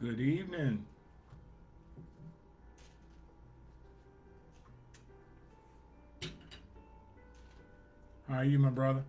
Good evening. How are you, my brother?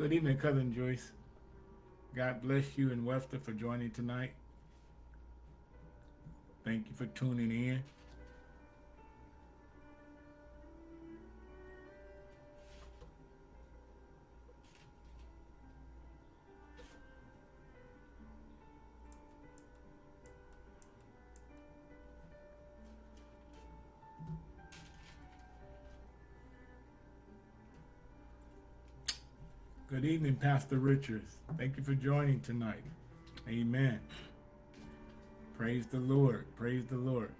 Good evening, Cousin Joyce. God bless you and Webster for joining tonight. Thank you for tuning in. Evening, Pastor Richards. Thank you for joining tonight. Amen. Praise the Lord. Praise the Lord.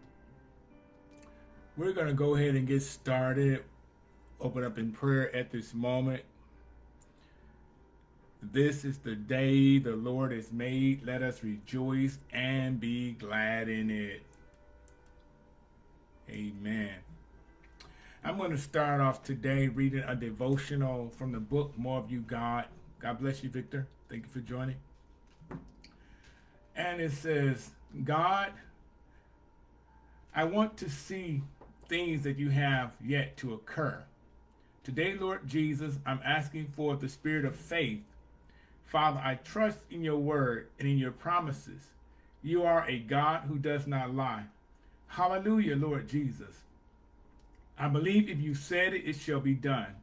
We're going to go ahead and get started. Open up in prayer at this moment. This is the day the Lord has made. Let us rejoice and be glad in it. Amen. I'm going to start off today reading a devotional from the book More of You God. God bless you, Victor. Thank you for joining. And it says, God, I want to see things that you have yet to occur. Today, Lord Jesus, I'm asking for the spirit of faith. Father, I trust in your word and in your promises. You are a God who does not lie. Hallelujah, Lord Jesus. I believe if you said it, it shall be done.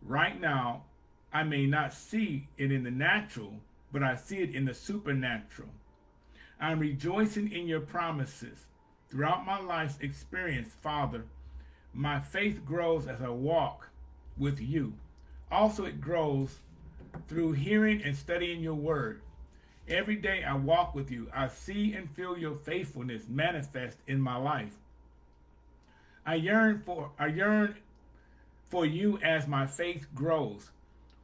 Right now, I may not see it in the natural, but I see it in the supernatural. I'm rejoicing in your promises. Throughout my life's experience, Father, my faith grows as I walk with you. Also, it grows through hearing and studying your word. Every day I walk with you, I see and feel your faithfulness manifest in my life. I yearn for I yearn for you as my faith grows.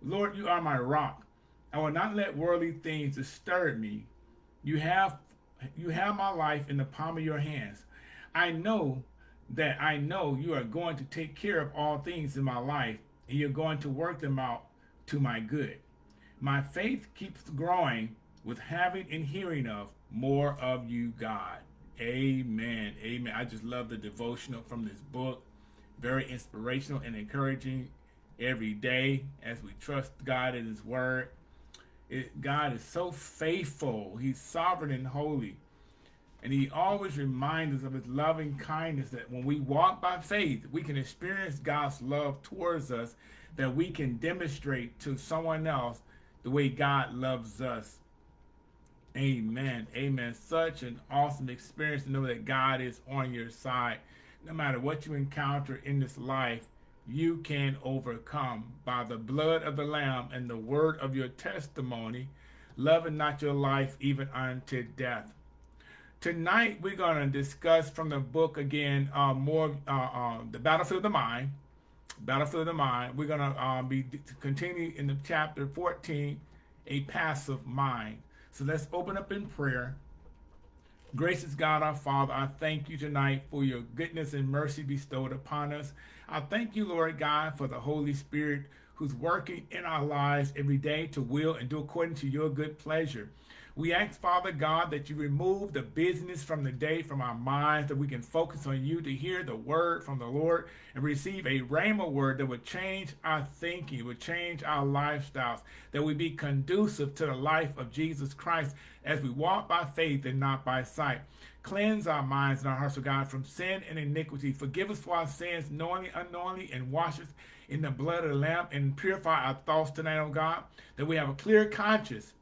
Lord, you are my rock. I will not let worldly things disturb me. You have you have my life in the palm of your hands. I know that I know you are going to take care of all things in my life and you're going to work them out to my good. My faith keeps growing with having and hearing of more of you, God. Amen. Amen. I just love the devotional from this book. Very inspirational and encouraging every day as we trust God in his word. It, God is so faithful. He's sovereign and holy. And he always reminds us of his loving kindness that when we walk by faith, we can experience God's love towards us, that we can demonstrate to someone else the way God loves us. Amen. Amen. Such an awesome experience to know that God is on your side. No matter what you encounter in this life, you can overcome by the blood of the Lamb and the word of your testimony, loving not your life even unto death. Tonight, we're going to discuss from the book again, uh, more uh, uh, the battlefield of the mind. Battlefield of the mind. We're going to uh, be continue in the chapter 14, a passive mind. So let's open up in prayer. Gracious God, our Father, I thank you tonight for your goodness and mercy bestowed upon us. I thank you, Lord God, for the Holy Spirit who's working in our lives every day to will and do according to your good pleasure. We ask, Father God, that you remove the business from the day from our minds, that we can focus on you to hear the word from the Lord and receive a rhema word that would change our thinking, would change our lifestyles, that we be conducive to the life of Jesus Christ as we walk by faith and not by sight. Cleanse our minds and our hearts, O God, from sin and iniquity. Forgive us for our sins, knowingly, unknowingly, and wash us in the blood of the Lamb and purify our thoughts tonight, O God, that we have a clear conscience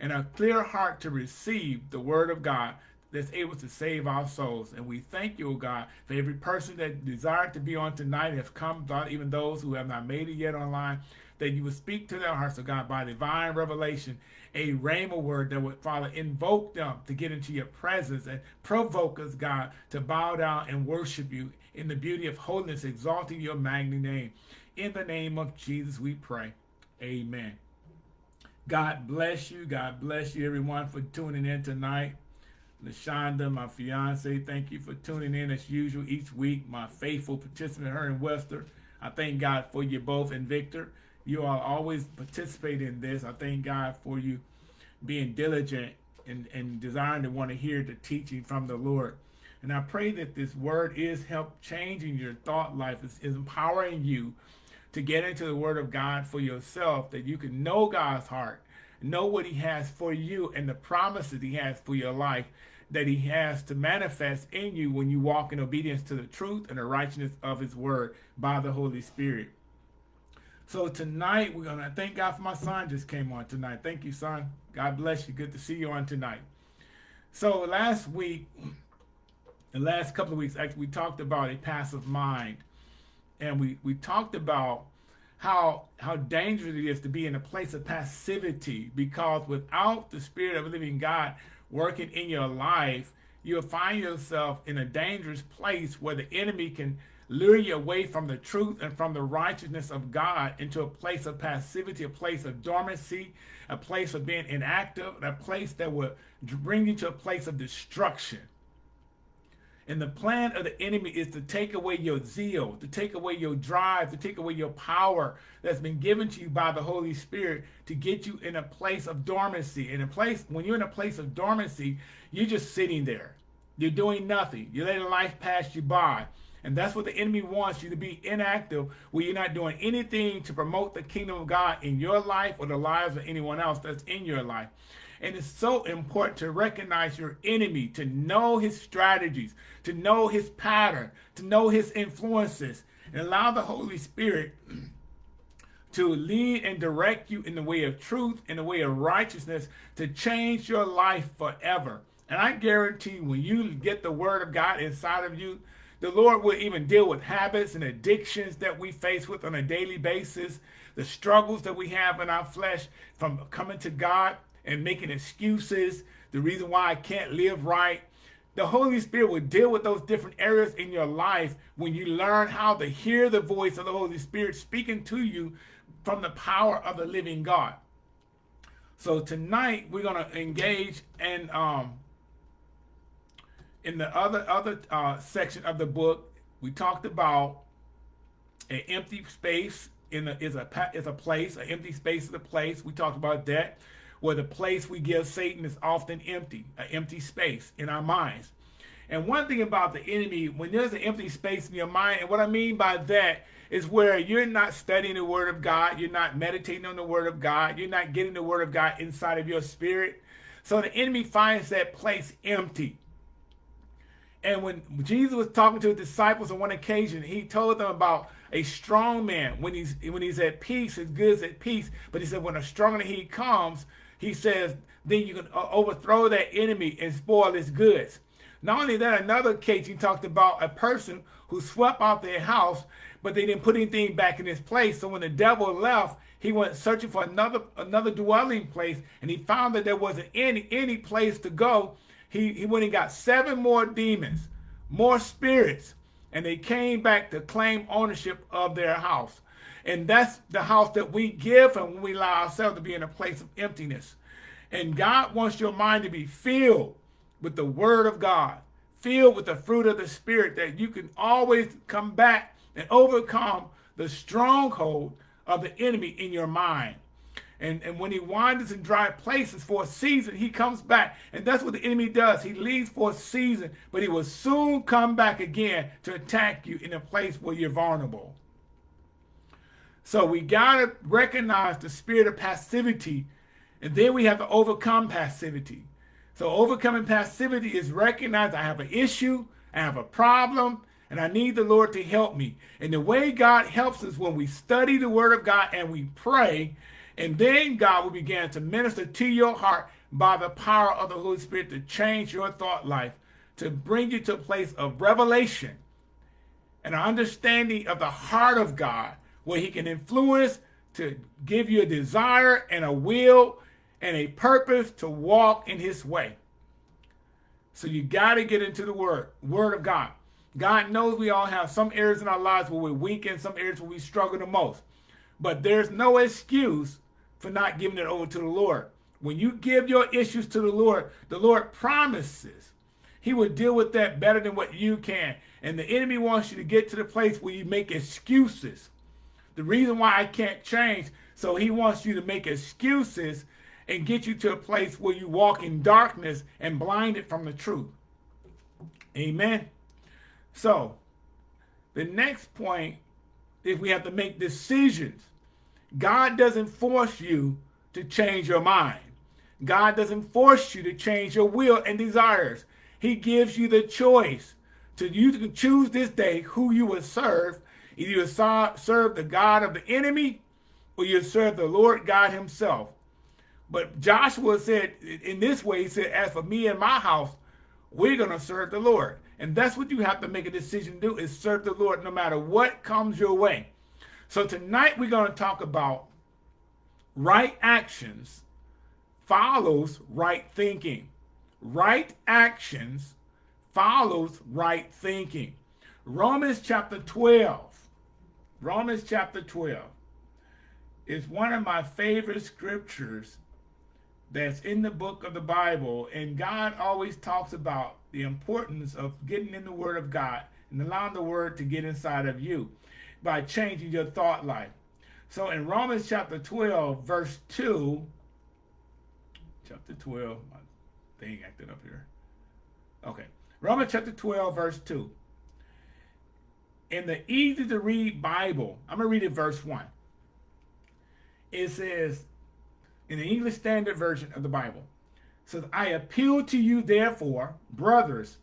and a clear heart to receive the word of God that's able to save our souls. And we thank you, O God, for every person that desired to be on tonight has come, God, even those who have not made it yet online, that you would speak to their hearts, O God, by divine revelation, a rhema word that would, Father, invoke them to get into your presence and provoke us, God, to bow down and worship you in the beauty of holiness, exalting your magnificent name. In the name of Jesus, we pray. Amen. God bless you. God bless you, everyone, for tuning in tonight. LaShonda, my fiance, thank you for tuning in as usual each week. My faithful participant, her and Wester. I thank God for you both. And Victor, you all always participate in this. I thank God for you being diligent and, and desiring to want to hear the teaching from the Lord. And I pray that this word is help changing your thought life, is, is empowering you to get into the word of God for yourself, that you can know God's heart, know what he has for you and the promises he has for your life that he has to manifest in you when you walk in obedience to the truth and the righteousness of his word by the Holy Spirit. So tonight, we're going to thank God for my son just came on tonight. Thank you, son. God bless you. Good to see you on tonight. So last week, the last couple of weeks, actually, we talked about a passive mind and we, we talked about how how dangerous it is to be in a place of passivity because without the spirit of living God working in your life, you'll find yourself in a dangerous place where the enemy can lure you away from the truth and from the righteousness of God into a place of passivity, a place of dormancy, a place of being inactive, a place that will bring you to a place of destruction. And the plan of the enemy is to take away your zeal, to take away your drive, to take away your power that's been given to you by the Holy Spirit to get you in a place of dormancy. In a place, when you're in a place of dormancy, you're just sitting there. You're doing nothing. You're letting life pass you by. And that's what the enemy wants you to be inactive, where you're not doing anything to promote the kingdom of God in your life or the lives of anyone else that's in your life. And it's so important to recognize your enemy, to know his strategies, to know his pattern, to know his influences, and allow the Holy Spirit to lead and direct you in the way of truth, in the way of righteousness, to change your life forever. And I guarantee when you get the word of God inside of you, the Lord will even deal with habits and addictions that we face with on a daily basis, the struggles that we have in our flesh from coming to God and making excuses, the reason why I can't live right. The Holy Spirit will deal with those different areas in your life when you learn how to hear the voice of the Holy Spirit speaking to you from the power of the living God. So tonight we're going to engage in um, in the other other uh, section of the book. We talked about an empty space in a, is a is a place. An empty space is a place. We talked about that where the place we give Satan is often empty, an empty space in our minds. And one thing about the enemy, when there's an empty space in your mind, and what I mean by that is where you're not studying the Word of God, you're not meditating on the Word of God, you're not getting the Word of God inside of your spirit. So the enemy finds that place empty. And when Jesus was talking to his disciples on one occasion, he told them about a strong man. When he's when he's at peace, his goods at peace. But he said, when a stronger he comes, he says, then you can uh, overthrow that enemy and spoil his goods. Not only that, another case he talked about a person who swept out their house, but they didn't put anything back in its place. So when the devil left, he went searching for another another dwelling place, and he found that there wasn't any any place to go. He he went and got seven more demons, more spirits, and they came back to claim ownership of their house. And that's the house that we give and when we allow ourselves to be in a place of emptiness. And God wants your mind to be filled with the word of God, filled with the fruit of the spirit that you can always come back and overcome the stronghold of the enemy in your mind. And, and when he wanders in dry places for a season, he comes back. And that's what the enemy does. He leaves for a season, but he will soon come back again to attack you in a place where you're vulnerable. So we got to recognize the spirit of passivity, and then we have to overcome passivity. So overcoming passivity is recognize I have an issue, I have a problem, and I need the Lord to help me. And the way God helps us when we study the word of God and we pray and then God will begin to minister to your heart by the power of the Holy Spirit to change your thought life, to bring you to a place of revelation and an understanding of the heart of God, where he can influence to give you a desire and a will and a purpose to walk in his way. So you got to get into the word, word of God. God knows we all have some areas in our lives where we're weak and some areas where we struggle the most. But there's no excuse for not giving it over to the Lord. When you give your issues to the Lord, the Lord promises he will deal with that better than what you can. And the enemy wants you to get to the place where you make excuses. The reason why I can't change, so he wants you to make excuses and get you to a place where you walk in darkness and blinded from the truth. Amen. So, the next point is we have to make decisions God doesn't force you to change your mind. God doesn't force you to change your will and desires. He gives you the choice to you to choose this day who you will serve. Either you serve the God of the enemy or you serve the Lord God himself. But Joshua said in this way, he said, as for me and my house, we're going to serve the Lord. And that's what you have to make a decision to do is serve the Lord no matter what comes your way. So tonight we're going to talk about right actions follows right thinking. Right actions follows right thinking. Romans chapter 12. Romans chapter 12 is one of my favorite scriptures that's in the book of the Bible. And God always talks about the importance of getting in the word of God and allowing the word to get inside of you by changing your thought life. So in Romans chapter 12, verse 2, chapter 12, my thing acted up here. Okay, Romans chapter 12, verse 2. In the easy to read Bible, I'm going to read it verse 1. It says, in the English Standard Version of the Bible, says, I appeal to you, therefore, brothers,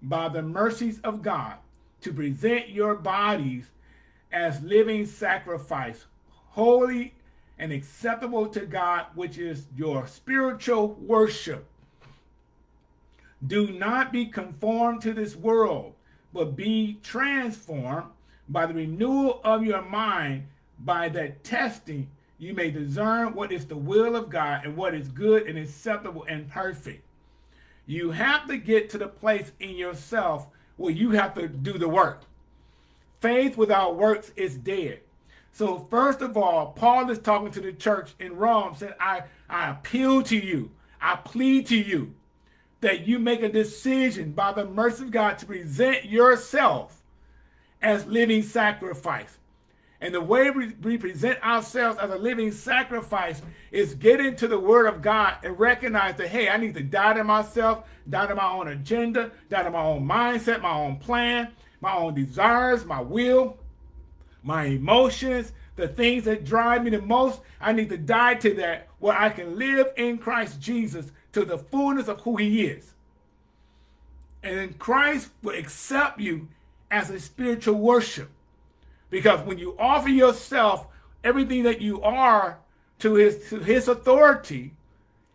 by the mercies of God, to present your bodies as living sacrifice, holy and acceptable to God, which is your spiritual worship. Do not be conformed to this world, but be transformed by the renewal of your mind, by that testing you may discern what is the will of God and what is good and acceptable and perfect. You have to get to the place in yourself where you have to do the work. Faith without works is dead. So first of all, Paul is talking to the church in Rome, said, I, I appeal to you, I plead to you that you make a decision by the mercy of God to present yourself as living sacrifice. And the way we present ourselves as a living sacrifice is get into the word of God and recognize that, hey, I need to die to myself, die to my own agenda, die to my own mindset, my own plan, my own desires, my will, my emotions, the things that drive me the most. I need to die to that where I can live in Christ Jesus to the fullness of who he is. And then Christ will accept you as a spiritual worship. Because when you offer yourself, everything that you are to his, to his authority,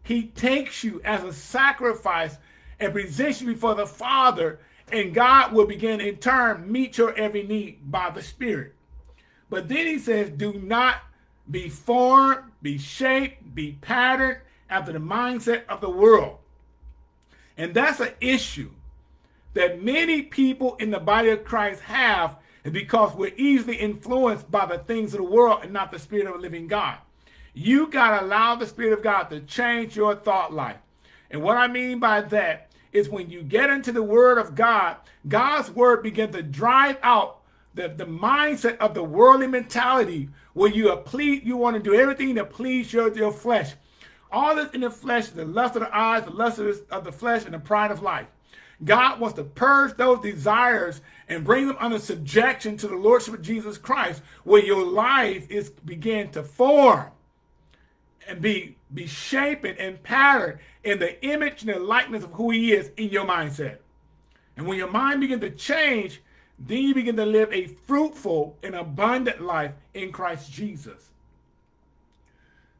he takes you as a sacrifice and presents you before the Father and God will begin in turn meet your every need by the Spirit. But then he says, do not be formed, be shaped, be patterned after the mindset of the world. And that's an issue that many people in the body of Christ have because we're easily influenced by the things of the world and not the spirit of a living God. You got to allow the spirit of God to change your thought life. And what I mean by that is when you get into the word of God, God's word begins to drive out the, the mindset of the worldly mentality where you are you want to do everything to please your, your flesh. All this in the flesh, the lust of the eyes, the lust of, of the flesh, and the pride of life. God wants to purge those desires and bring them under subjection to the Lordship of Jesus Christ, where your life is begin to form and be be shaped and patterned in the image and the likeness of who he is in your mindset. And when your mind begins to change, then you begin to live a fruitful and abundant life in Christ Jesus.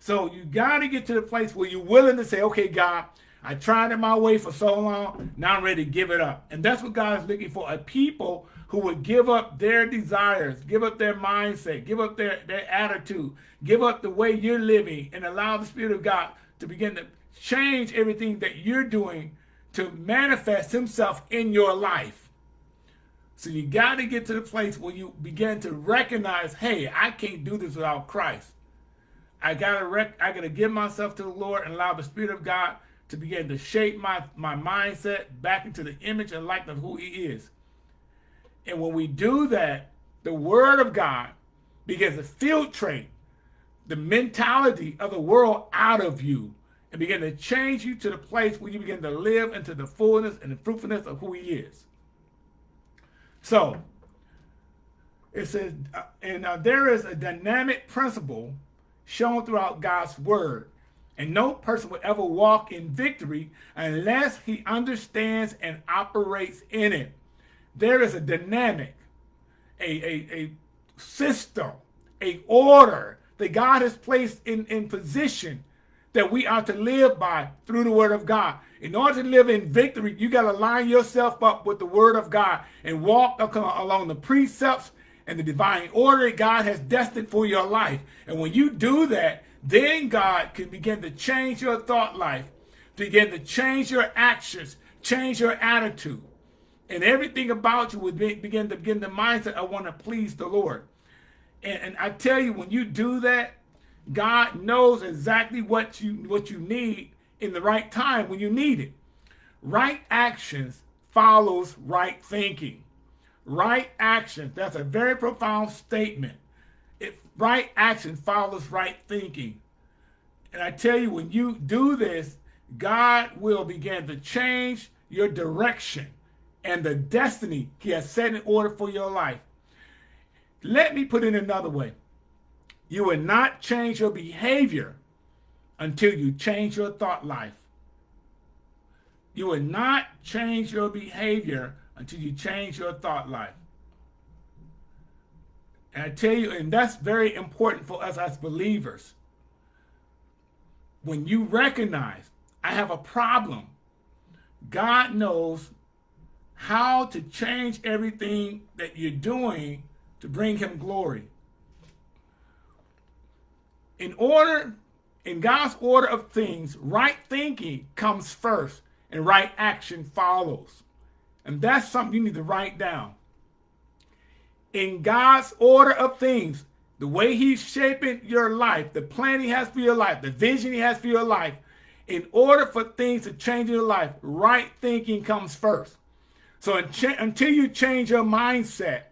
So you got to get to the place where you're willing to say, okay, God, I tried it my way for so long, now I'm ready to give it up. And that's what God is looking for, a people who would give up their desires, give up their mindset, give up their, their attitude, give up the way you're living, and allow the Spirit of God to begin to change everything that you're doing to manifest himself in your life. So you got to get to the place where you begin to recognize, hey, I can't do this without Christ. I gotta rec I gotta give myself to the Lord and allow the Spirit of God to begin to shape my, my mindset back into the image and likeness of who he is. And when we do that, the word of God begins to filtrate the mentality of the world out of you and begin to change you to the place where you begin to live into the fullness and the fruitfulness of who he is. So, it says, uh, and uh, there is a dynamic principle shown throughout God's word. And no person will ever walk in victory unless he understands and operates in it. There is a dynamic, a, a, a system, a order that God has placed in, in position that we are to live by through the word of God. In order to live in victory, you got to line yourself up with the word of God and walk along the precepts and the divine order God has destined for your life. And when you do that, then God can begin to change your thought life, begin to change your actions, change your attitude. And everything about you would be, begin to begin the mindset, I want to please the Lord. And, and I tell you, when you do that, God knows exactly what you what you need in the right time when you need it. Right actions follows right thinking. Right action, that's a very profound statement. If right action follows right thinking. And I tell you, when you do this, God will begin to change your direction and the destiny he has set in order for your life. Let me put it another way. You will not change your behavior until you change your thought life. You will not change your behavior until you change your thought life. And I tell you, and that's very important for us as believers. When you recognize, I have a problem, God knows how to change everything that you're doing to bring him glory in order, in God's order of things, right thinking comes first and right action follows. And that's something you need to write down. In God's order of things, the way he's shaping your life, the plan he has for your life, the vision he has for your life, in order for things to change in your life, right thinking comes first. So until you change your mindset,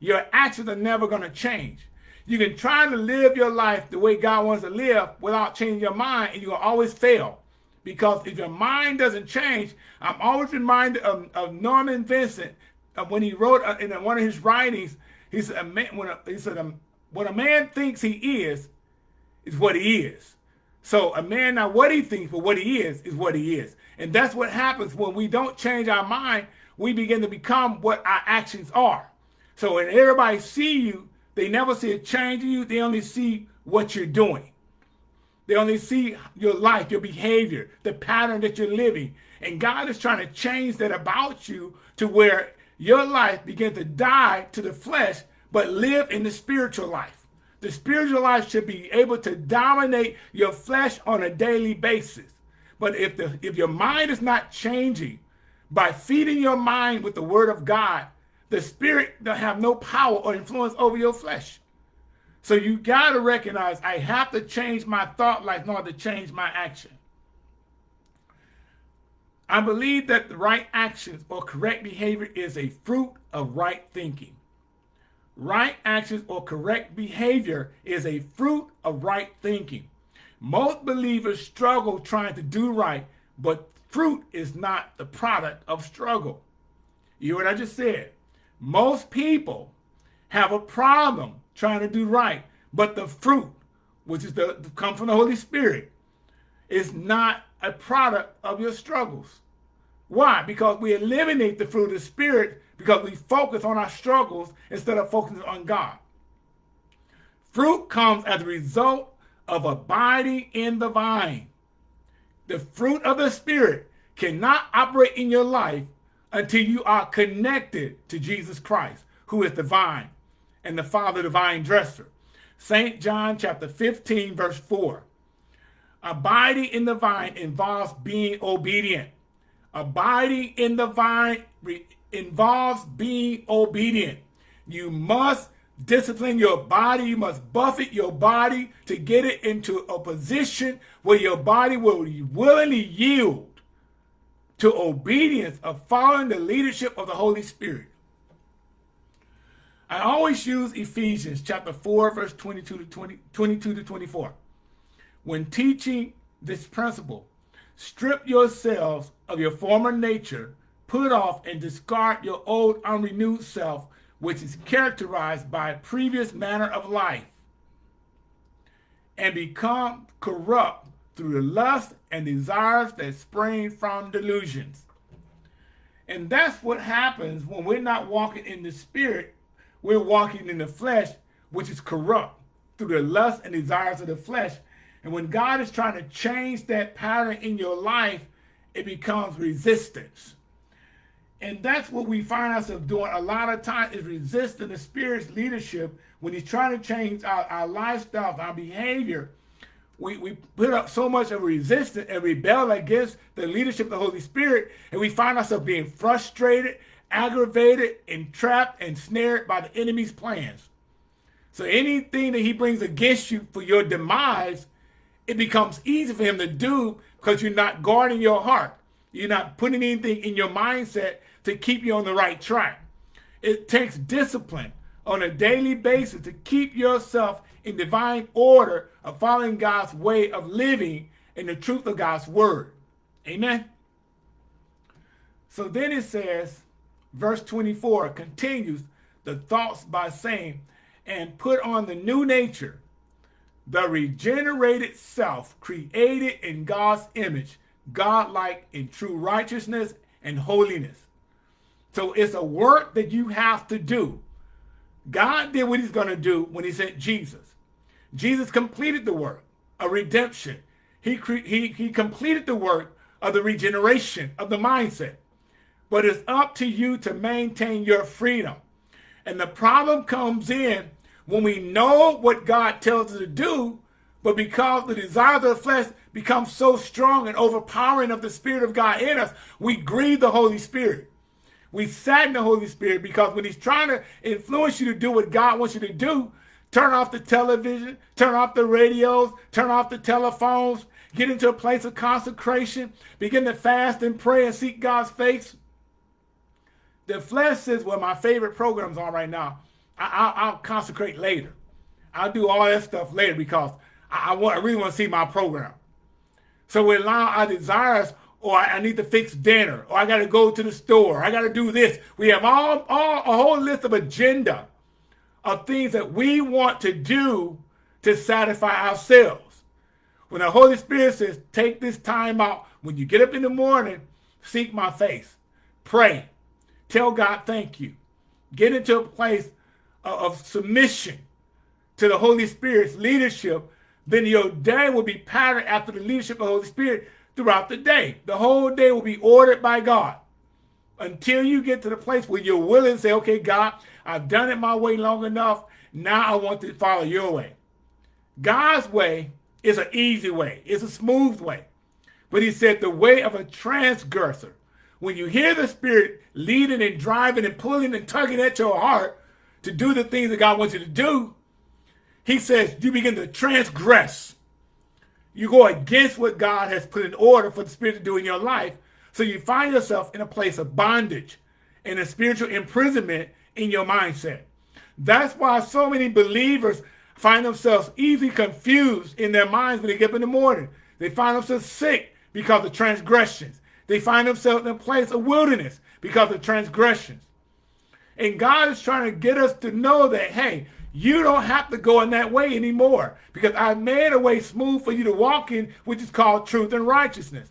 your actions are never going to change. You can try to live your life the way God wants to live without changing your mind, and you will always fail. Because if your mind doesn't change, I'm always reminded of, of Norman Vincent uh, when he wrote uh, in one of his writings, he said, a man, when a, he said, um, what a man thinks he is, is what he is. So a man, not what he thinks, but what he is, is what he is. And that's what happens when we don't change our mind, we begin to become what our actions are. So when everybody see you, they never see a change in you. They only see what you're doing. They only see your life, your behavior, the pattern that you're living. And God is trying to change that about you to where your life begins to die to the flesh, but live in the spiritual life. The spiritual life should be able to dominate your flesh on a daily basis. But if, the, if your mind is not changing by feeding your mind with the word of God, the spirit don't have no power or influence over your flesh. So you got to recognize I have to change my thought life in order to change my action. I believe that the right actions or correct behavior is a fruit of right thinking. right actions or correct behavior is a fruit of right thinking. Most believers struggle trying to do right, but fruit is not the product of struggle. You hear what I just said? Most people have a problem trying to do right, but the fruit, which is the, come from the Holy Spirit, is not a product of your struggles. Why? Because we eliminate the fruit of the Spirit because we focus on our struggles instead of focusing on God. Fruit comes as a result of abiding in the vine. The fruit of the Spirit cannot operate in your life until you are connected to Jesus Christ, who is the vine and the Father, the vine dresser. St. John chapter 15, verse 4. Abiding in the vine involves being obedient. Abiding in the vine involves being obedient. You must discipline your body. You must buffet your body to get it into a position where your body will willingly yield to obedience of following the leadership of the Holy Spirit. I always use Ephesians chapter 4, verse 22 to 20, 22 to 24. When teaching this principle, strip yourselves of your former nature, put off and discard your old unrenewed self, which is characterized by a previous manner of life, and become corrupt through the lust and desires that spring from delusions. And that's what happens when we're not walking in the spirit, we're walking in the flesh, which is corrupt through the lust and desires of the flesh. And when God is trying to change that pattern in your life, it becomes resistance. And that's what we find ourselves doing a lot of times is resisting the Spirit's leadership when he's trying to change our, our lifestyle, our behavior. We, we put up so much of resistance and rebel against the leadership of the Holy Spirit, and we find ourselves being frustrated, aggravated, entrapped, and snared by the enemy's plans. So anything that he brings against you for your demise, it becomes easy for him to do because you're not guarding your heart. You're not putting anything in your mindset to keep you on the right track. It takes discipline on a daily basis to keep yourself in divine order of following God's way of living in the truth of God's word. Amen. So then it says, verse 24 continues the thoughts by saying, and put on the new nature, the regenerated self created in God's image, godlike in true righteousness and holiness. So it's a work that you have to do. God did what he's going to do when he sent Jesus. Jesus completed the work of redemption. He, he, he completed the work of the regeneration of the mindset. But it's up to you to maintain your freedom. And the problem comes in when we know what God tells us to do, but because the desires of the flesh become so strong and overpowering of the Spirit of God in us, we grieve the Holy Spirit. We sadden the Holy Spirit because when he's trying to influence you to do what God wants you to do, turn off the television, turn off the radios, turn off the telephones, get into a place of consecration, begin to fast and pray and seek God's face. The flesh says, well, my favorite programs are right now. I, will consecrate later. I'll do all that stuff later because I, I, want, I really want to see my program. So we allow our desires, or I, I need to fix dinner, or I got to go to the store, I got to do this. We have all, all a whole list of agenda of things that we want to do to satisfy ourselves. When the Holy Spirit says, take this time out, when you get up in the morning, seek my face, pray, tell God thank you, get into a place of submission to the Holy Spirit's leadership then your day will be patterned after the leadership of the Holy Spirit throughout the day. The whole day will be ordered by God until you get to the place where you're willing to say, okay, God, I've done it my way long enough. Now I want to follow your way. God's way is an easy way. It's a smooth way. But he said the way of a transgressor. When you hear the Spirit leading and driving and pulling and tugging at your heart to do the things that God wants you to do, he says you begin to transgress. You go against what God has put in order for the Spirit to do in your life. So you find yourself in a place of bondage and a spiritual imprisonment in your mindset. That's why so many believers find themselves easily confused in their minds when they get up in the morning. They find themselves sick because of transgressions. They find themselves in a place of wilderness because of transgressions. And God is trying to get us to know that, hey, you don't have to go in that way anymore because I made a way smooth for you to walk in, which is called truth and righteousness.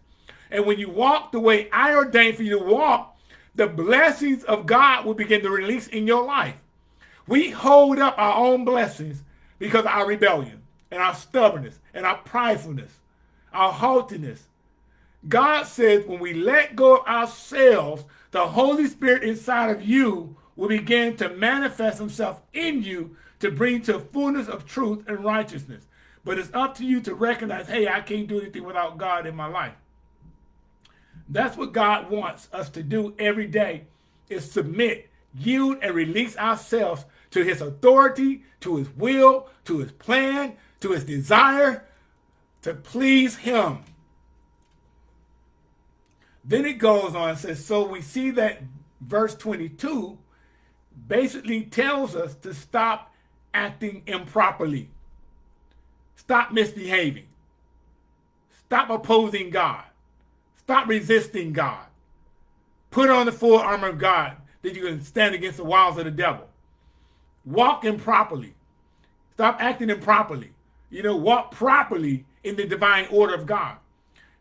And when you walk the way I ordained for you to walk, the blessings of God will begin to release in your life. We hold up our own blessings because of our rebellion and our stubbornness and our pridefulness, our haughtiness. God says when we let go of ourselves, the Holy Spirit inside of you will begin to manifest himself in you to bring to fullness of truth and righteousness. But it's up to you to recognize, hey, I can't do anything without God in my life. That's what God wants us to do every day is submit, yield, and release ourselves to his authority, to his will, to his plan, to his desire to please him. Then it goes on and says, so we see that verse 22 basically tells us to stop acting improperly. Stop misbehaving. Stop opposing God. Stop resisting God. Put on the full armor of God that you can stand against the wiles of the devil. Walk improperly. Stop acting improperly. You know, walk properly in the divine order of God.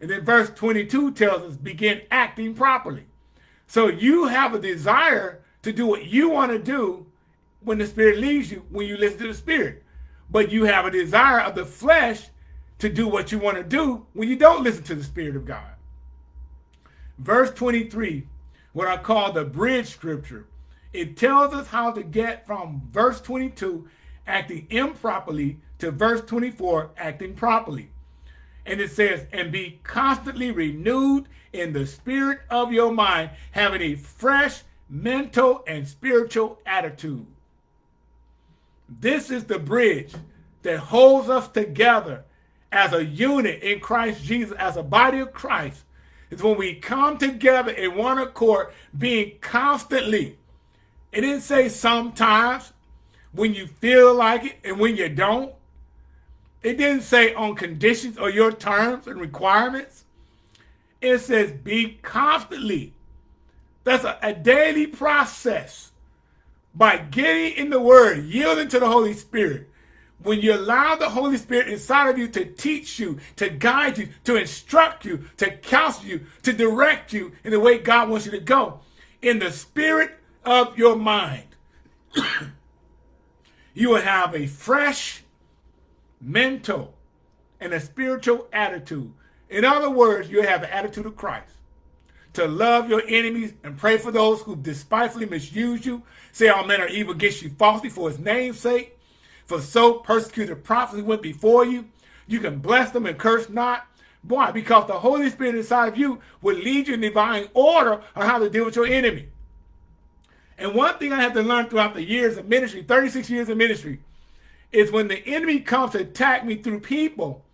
And then verse 22 tells us, begin acting properly. So you have a desire to do what you want to do when the Spirit leads you, when you listen to the Spirit. But you have a desire of the flesh to do what you want to do when you don't listen to the Spirit of God. Verse 23, what I call the bridge scripture, it tells us how to get from verse 22, acting improperly, to verse 24, acting properly. And it says, and be constantly renewed in the spirit of your mind, having a fresh mental and spiritual attitude. This is the bridge that holds us together as a unit in Christ Jesus, as a body of Christ. It's when we come together in one accord, being constantly. It didn't say sometimes, when you feel like it and when you don't. It didn't say on conditions or your terms and requirements. It says be constantly. That's a, a daily process by getting in the word, yielding to the Holy Spirit, when you allow the Holy Spirit inside of you to teach you, to guide you, to instruct you, to counsel you, to direct you in the way God wants you to go, in the spirit of your mind, you will have a fresh mental and a spiritual attitude. In other words, you have an attitude of Christ to love your enemies and pray for those who despitefully misuse you, say all men are evil against you falsely for his name's sake. For so persecuted prophets went before you. You can bless them and curse not. Why? Because the Holy Spirit inside of you will lead you in divine order on how to deal with your enemy. And one thing I had to learn throughout the years of ministry, 36 years of ministry, is when the enemy comes to attack me through people,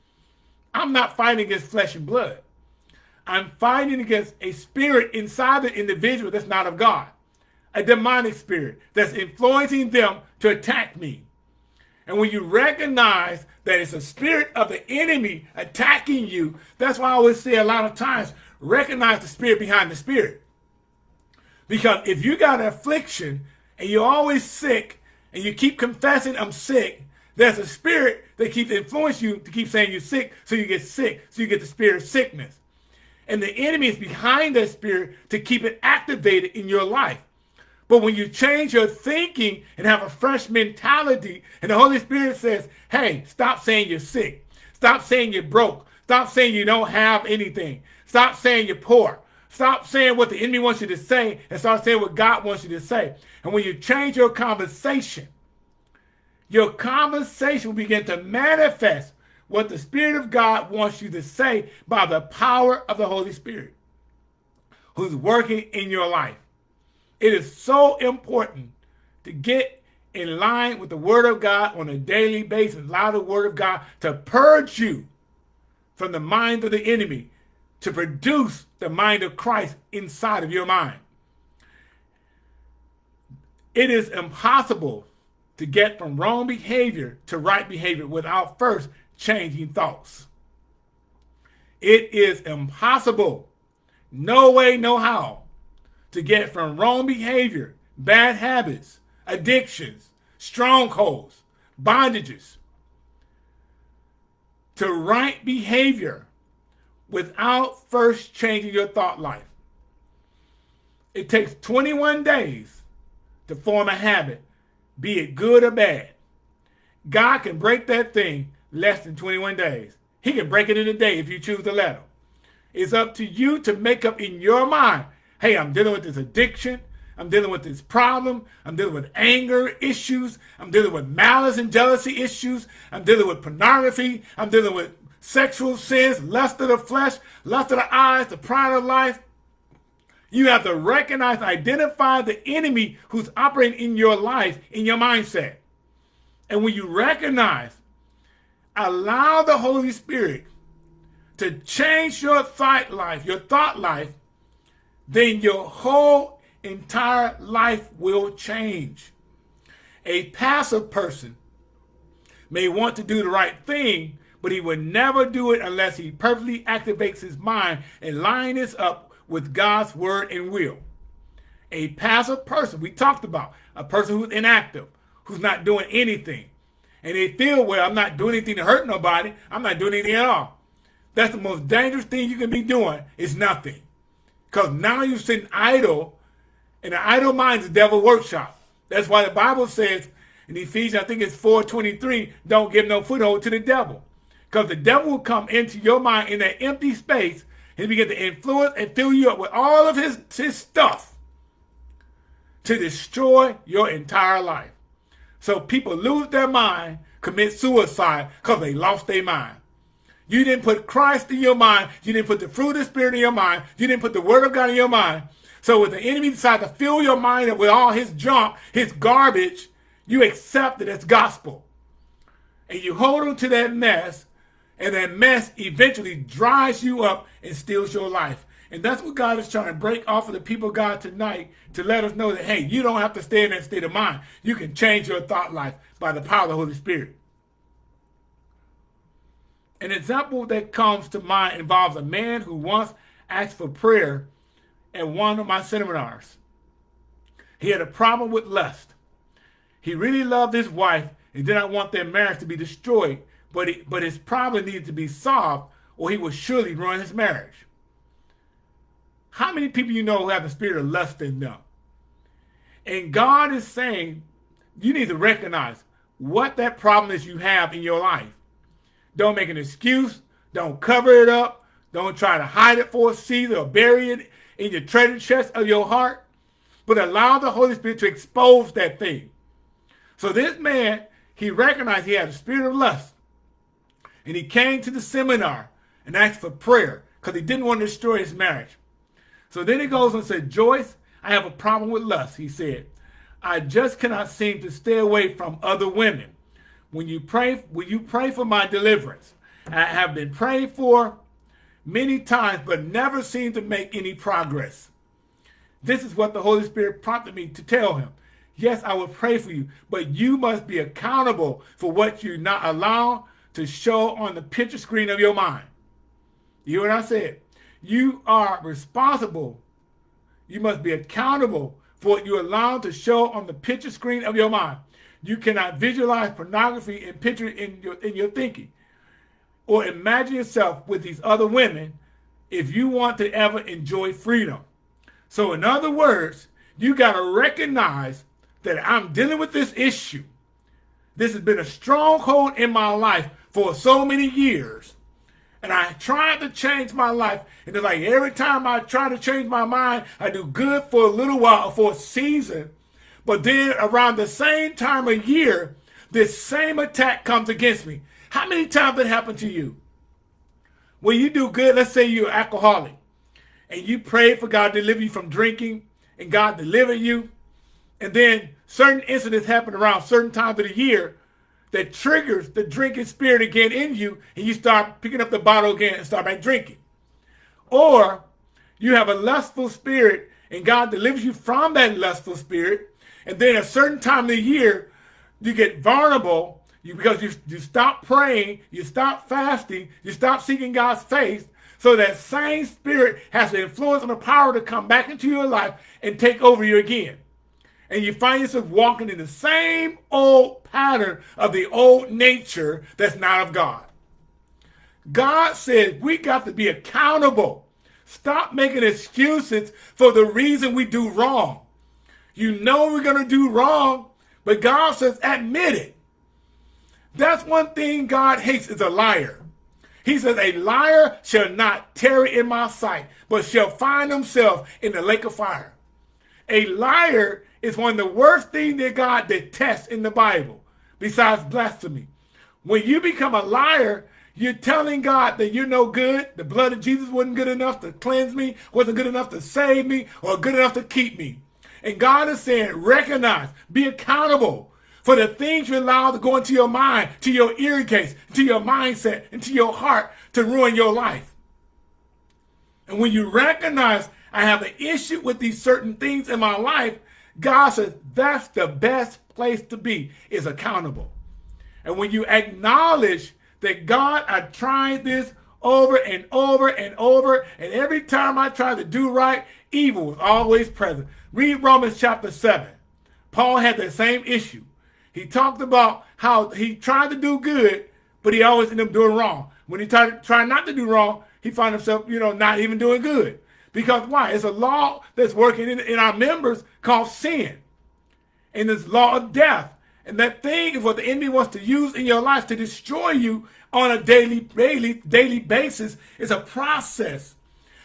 I'm not fighting against flesh and blood. I'm fighting against a spirit inside the individual that's not of God, a demonic spirit that's influencing them to attack me. And when you recognize that it's a spirit of the enemy attacking you, that's why I always say a lot of times, recognize the spirit behind the spirit. Because if you got an affliction and you're always sick and you keep confessing I'm sick, there's a spirit that keeps influencing you to keep saying you're sick, so you get sick, so you get the spirit of sickness. And the enemy is behind that spirit to keep it activated in your life. But when you change your thinking and have a fresh mentality, and the Holy Spirit says, hey, stop saying you're sick. Stop saying you're broke. Stop saying you don't have anything. Stop saying you're poor. Stop saying what the enemy wants you to say and start saying what God wants you to say. And when you change your conversation, your conversation will begin to manifest what the Spirit of God wants you to say by the power of the Holy Spirit who's working in your life. It is so important to get in line with the Word of God on a daily basis. Allow the Word of God to purge you from the mind of the enemy to produce the mind of Christ inside of your mind. It is impossible to get from wrong behavior to right behavior without first changing thoughts. It is impossible, no way, no how, to get from wrong behavior, bad habits, addictions, strongholds, bondages, to right behavior without first changing your thought life. It takes 21 days to form a habit, be it good or bad. God can break that thing less than 21 days. He can break it in a day if you choose to let him. It's up to you to make up in your mind, hey, I'm dealing with this addiction. I'm dealing with this problem. I'm dealing with anger issues. I'm dealing with malice and jealousy issues. I'm dealing with pornography. I'm dealing with sexual sins, lust of the flesh, lust of the eyes, the pride of life. You have to recognize, identify the enemy who's operating in your life, in your mindset. And when you recognize, allow the Holy Spirit to change your thought life, your thought life, then your whole entire life will change. A passive person may want to do the right thing, but he will never do it unless he perfectly activates his mind and line this up with God's word and will. A passive person, we talked about, a person who's inactive, who's not doing anything. And they feel, well, I'm not doing anything to hurt nobody. I'm not doing anything at all. That's the most dangerous thing you can be doing is nothing. Because now you're sitting idle, and the idle mind is the devil workshop. That's why the Bible says in Ephesians, I think it's 4.23, don't give no foothold to the devil. Because the devil will come into your mind in that empty space and begin to influence and fill you up with all of his, his stuff to destroy your entire life. So people lose their mind, commit suicide because they lost their mind. You didn't put Christ in your mind. You didn't put the fruit of the Spirit in your mind. You didn't put the Word of God in your mind. So when the enemy decides to fill your mind up with all his junk, his garbage, you accept it as gospel. And you hold on to that mess and that mess eventually dries you up and steals your life. And that's what God is trying to break off of the people God tonight to let us know that, hey, you don't have to stay in that state of mind. You can change your thought life by the power of the Holy Spirit. An example that comes to mind involves a man who once asked for prayer at one of my seminars. He had a problem with lust. He really loved his wife and did not want their marriage to be destroyed but, it, but his problem needed to be solved or he would surely ruin his marriage. How many people you know who have the spirit of lust in them? And God is saying, you need to recognize what that problem is you have in your life. Don't make an excuse. Don't cover it up. Don't try to hide it for a season or bury it in your treasure chest of your heart. But allow the Holy Spirit to expose that thing. So this man, he recognized he had a spirit of lust. And he came to the seminar and asked for prayer because he didn't want to destroy his marriage. So then he goes and said, Joyce, I have a problem with lust, he said. I just cannot seem to stay away from other women. When you pray, will you pray for my deliverance? I have been prayed for many times, but never seem to make any progress. This is what the Holy Spirit prompted me to tell him. Yes, I will pray for you, but you must be accountable for what you not allow to show on the picture screen of your mind. You hear what I said? You are responsible. You must be accountable for what you allow to show on the picture screen of your mind. You cannot visualize pornography and picture it in your, in your thinking or imagine yourself with these other women if you want to ever enjoy freedom. So in other words, you got to recognize that I'm dealing with this issue. This has been a stronghold in my life for so many years. And I tried to change my life. And it's like every time I try to change my mind, I do good for a little while, for a season. But then around the same time of year, this same attack comes against me. How many times it happened to you? When you do good, let's say you're alcoholic, and you pray for God to deliver you from drinking, and God deliver you, and then certain incidents happen around certain times of the year, that triggers the drinking spirit again in you, and you start picking up the bottle again and start back drinking. Or you have a lustful spirit, and God delivers you from that lustful spirit, and then a certain time of the year, you get vulnerable you, because you, you stop praying, you stop fasting, you stop seeking God's face, so that same spirit has the influence and the power to come back into your life and take over you again. And you find yourself walking in the same old pattern of the old nature that's not of God. God said we got to be accountable. Stop making excuses for the reason we do wrong. You know we're going to do wrong, but God says admit it. That's one thing God hates is a liar. He says, a liar shall not tarry in my sight, but shall find himself in the lake of fire. A liar is one of the worst things that God detests in the Bible, besides blasphemy. When you become a liar, you're telling God that you're no good. The blood of Jesus wasn't good enough to cleanse me, wasn't good enough to save me, or good enough to keep me. And God is saying, recognize, be accountable for the things you allow to go into your mind, to your ear case, to your mindset, into your heart to ruin your life. And when you recognize I have an issue with these certain things in my life, God says that's the best place to be, is accountable. And when you acknowledge that God, I tried this over and over and over, and every time I tried to do right, evil was always present. Read Romans chapter 7. Paul had the same issue. He talked about how he tried to do good, but he always ended up doing wrong. When he tried, tried not to do wrong, he found himself, you know, not even doing good. Because why? It's a law that's working in, in our members called sin. And this law of death. And that thing is what the enemy wants to use in your life to destroy you on a daily, daily, daily basis. It's a process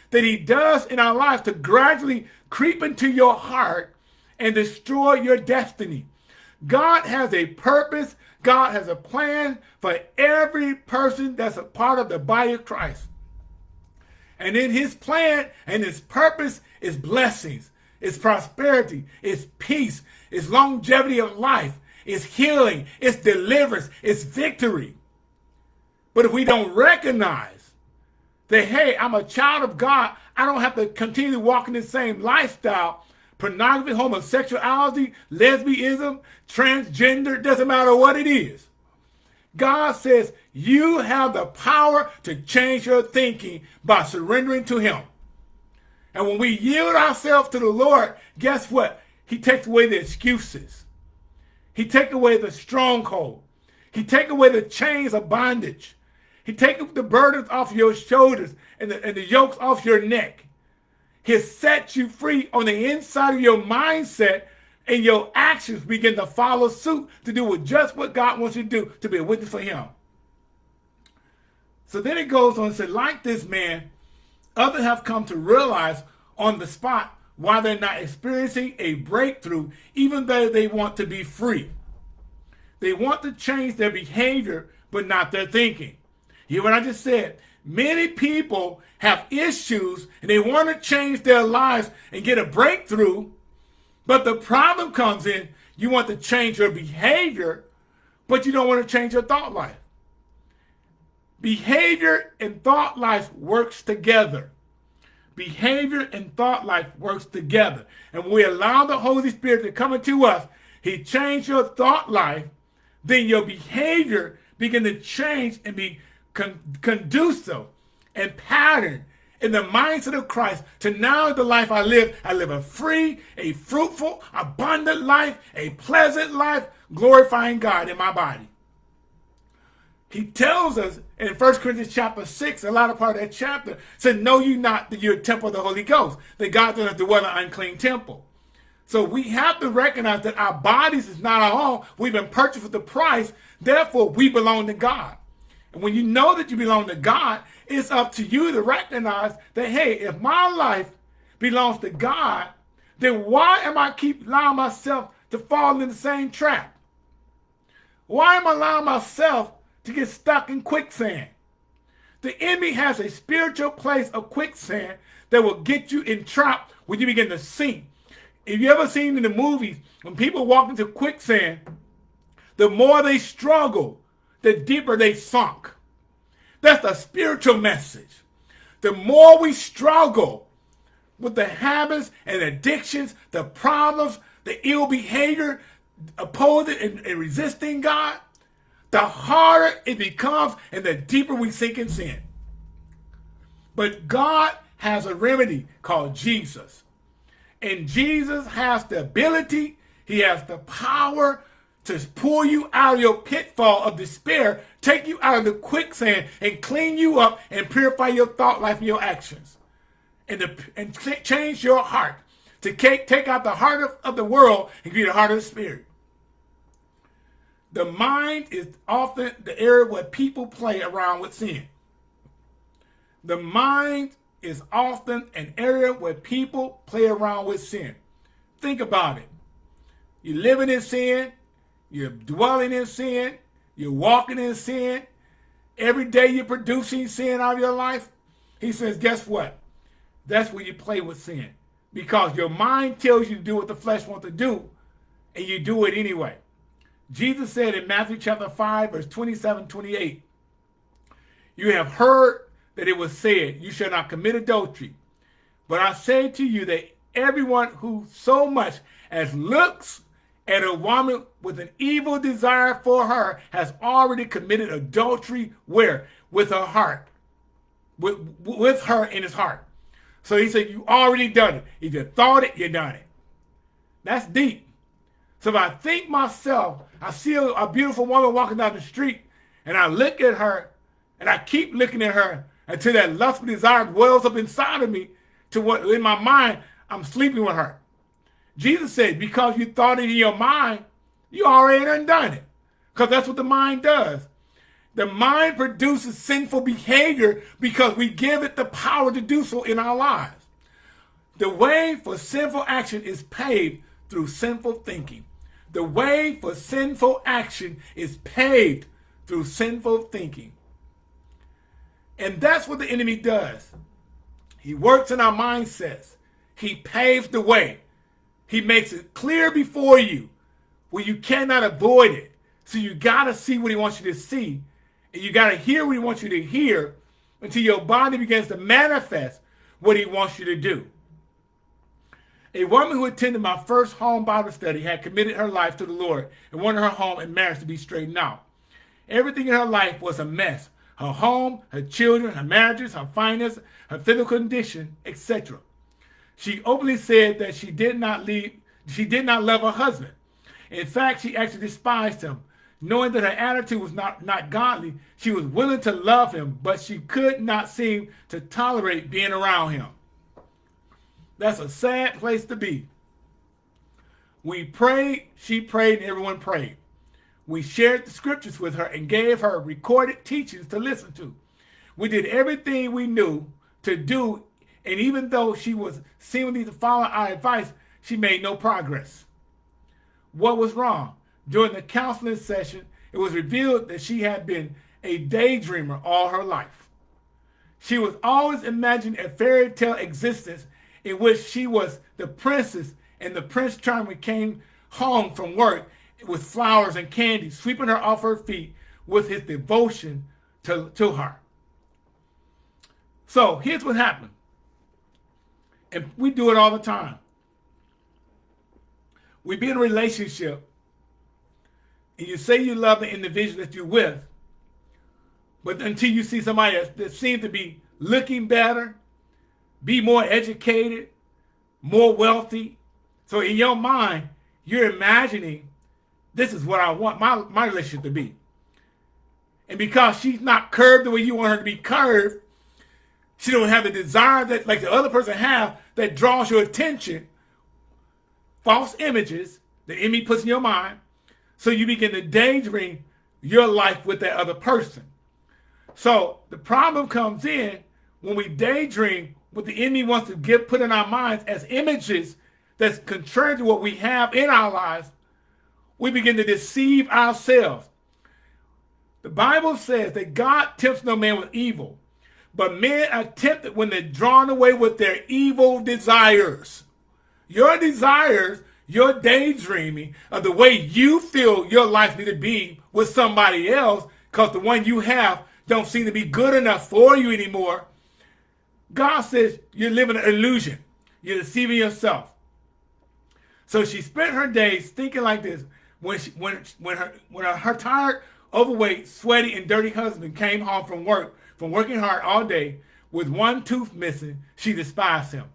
that he does in our lives to gradually creep into your heart and destroy your destiny. God has a purpose. God has a plan for every person that's a part of the body of Christ. And in his plan and his purpose is blessings, is prosperity, is peace, is longevity of life, is healing, is deliverance, is victory. But if we don't recognize that, hey, I'm a child of God, I don't have to continue walking the same lifestyle, pornography, homosexuality, lesbianism, transgender, doesn't matter what it is. God says you have the power to change your thinking by surrendering to him. And when we yield ourselves to the Lord, guess what? He takes away the excuses. He takes away the stronghold. He takes away the chains of bondage. He takes the burdens off your shoulders and the, and the yokes off your neck. He sets you free on the inside of your mindset and your actions begin to follow suit to do with just what God wants you to do to be a witness for him. So then it goes on and says, like this man, others have come to realize on the spot why they're not experiencing a breakthrough, even though they want to be free. They want to change their behavior, but not their thinking. Hear what I just said? Many people have issues and they want to change their lives and get a breakthrough, but the problem comes in, you want to change your behavior, but you don't want to change your thought life. Behavior and thought life works together. Behavior and thought life works together. And when we allow the Holy Spirit to come into us, he changed your thought life, then your behavior begin to change and be con conducive and pattern in the mindset of Christ to now the life I live, I live a free, a fruitful, abundant life, a pleasant life, glorifying God in my body. He tells us in 1 Corinthians chapter 6, a lot of part of that chapter, said, Know you not that you're a temple of the Holy Ghost, that God does not dwell in an unclean temple. So we have to recognize that our bodies is not our own. We've been purchased with the price. Therefore, we belong to God. And when you know that you belong to God, it's up to you to recognize that, hey, if my life belongs to God, then why am I keep allowing myself to fall in the same trap? Why am I allowing myself to get stuck in quicksand? The enemy has a spiritual place of quicksand that will get you entrapped when you begin to sink. If you ever seen in the movies, when people walk into quicksand, the more they struggle, the deeper they sunk. That's the spiritual message. The more we struggle with the habits and addictions, the problems, the ill behavior, opposing and, and resisting God, the harder it becomes and the deeper we sink in sin. But God has a remedy called Jesus. And Jesus has the ability, he has the power to pull you out of your pitfall of despair, take you out of the quicksand, and clean you up and purify your thought life and your actions. And, and change your heart to take, take out the heart of, of the world and give you the heart of the spirit. The mind is often the area where people play around with sin. The mind is often an area where people play around with sin. Think about it. You're living in sin, you're dwelling in sin, you're walking in sin. Every day you're producing sin out of your life. He says, guess what? That's where you play with sin. Because your mind tells you to do what the flesh wants to do, and you do it anyway. Jesus said in Matthew chapter 5, verse 27, 28, You have heard that it was said, You shall not commit adultery. But I say to you that everyone who so much as looks at a woman with an evil desire for her has already committed adultery where? With her heart. With, with her in his heart. So he said, you already done it. If you thought it, you done it. That's deep. So if I think myself, I see a, a beautiful woman walking down the street and I look at her and I keep looking at her until that lustful desire wells up inside of me to what in my mind, I'm sleeping with her. Jesus said, because you thought it in your mind, you already undone it. Because that's what the mind does. The mind produces sinful behavior because we give it the power to do so in our lives. The way for sinful action is paved through sinful thinking. The way for sinful action is paved through sinful thinking. And that's what the enemy does. He works in our mindsets. He paves the way. He makes it clear before you where you cannot avoid it. So you got to see what he wants you to see. And you got to hear what he wants you to hear until your body begins to manifest what he wants you to do. A woman who attended my first home Bible study had committed her life to the Lord and wanted her home and marriage to be straightened out. Everything in her life was a mess. Her home, her children, her marriages, her finances, her physical condition, etc. She openly said that she did not leave, she did not love her husband. In fact, she actually despised him. Knowing that her attitude was not, not godly, she was willing to love him, but she could not seem to tolerate being around him. That's a sad place to be. We prayed, she prayed, and everyone prayed. We shared the scriptures with her and gave her recorded teachings to listen to. We did everything we knew to do and even though she was seemingly to follow our advice, she made no progress. What was wrong? During the counseling session, it was revealed that she had been a daydreamer all her life. She was always imagining a fairy tale existence in which she was the princess and the prince charming came home from work with flowers and candy, sweeping her off her feet with his devotion to, to her. So here's what happened. And we do it all the time. We be in a relationship and you say you love the individual that you're with, but until you see somebody that, seems to be looking better, be more educated, more wealthy. So in your mind, you're imagining this is what I want my, my relationship to be. And because she's not curved the way you want her to be curved, she don't have the desire that like the other person have that draws your attention. False images the enemy puts in your mind. So you begin to daydream your life with that other person. So the problem comes in when we daydream what the enemy wants to get put in our minds as images that's contrary to what we have in our lives. We begin to deceive ourselves. The Bible says that God tempts no man with evil, but men are tempted when they're drawn away with their evil desires. Your desires, your daydreaming of the way you feel your life need to be with somebody else, because the one you have don't seem to be good enough for you anymore. God says you're living an illusion. You're deceiving yourself. So she spent her days thinking like this. when she, when when her when her, her tired, overweight, sweaty, and dirty husband came home from work from working hard all day with one tooth missing, she despised him.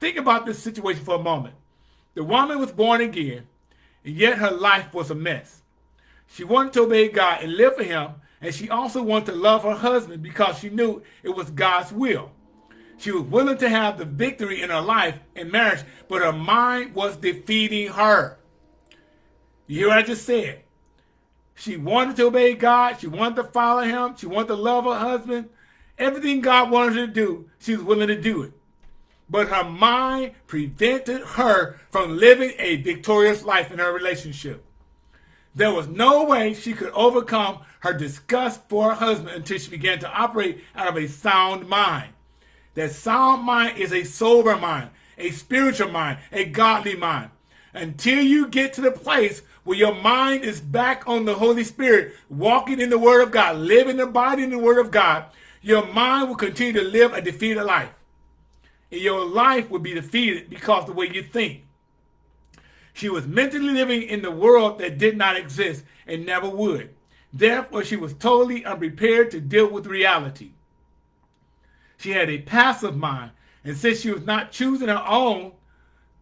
Think about this situation for a moment. The woman was born again, and yet her life was a mess. She wanted to obey God and live for him, and she also wanted to love her husband because she knew it was God's will. She was willing to have the victory in her life and marriage, but her mind was defeating her. You hear what I just said? She wanted to obey God. She wanted to follow him. She wanted to love her husband. Everything God wanted her to do, she was willing to do it. But her mind prevented her from living a victorious life in her relationship. There was no way she could overcome her disgust for her husband until she began to operate out of a sound mind. That sound mind is a sober mind, a spiritual mind, a godly mind. Until you get to the place where your mind is back on the Holy Spirit, walking in the Word of God, living and abiding in the Word of God, your mind will continue to live a defeated life. And your life would be defeated because the way you think. She was mentally living in the world that did not exist and never would. Therefore, she was totally unprepared to deal with reality. She had a passive mind, and since she was not choosing her own